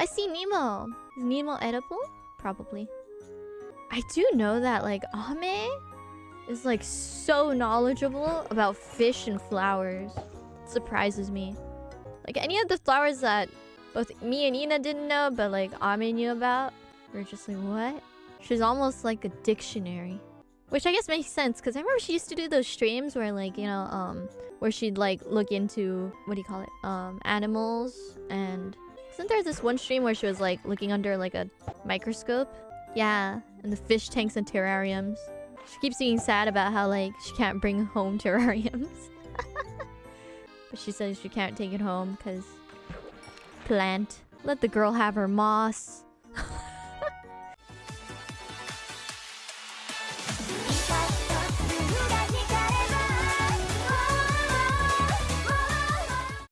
I see Nemo. Is Nemo edible? Probably. I do know that like Ame is like so knowledgeable about fish and flowers. It surprises me. Like any of the flowers that both me and Ina didn't know, but like Ame knew about, we're just like, what? She's almost like a dictionary. Which I guess makes sense, because I remember she used to do those streams where like, you know, um, where she'd like look into, what do you call it? Um, animals and... Isn't there this one stream where she was like looking under like a microscope? Yeah, and the fish tanks and terrariums. She keeps being sad about how like she can't bring home terrariums. but she says she can't take it home because plant. Let the girl have her moss.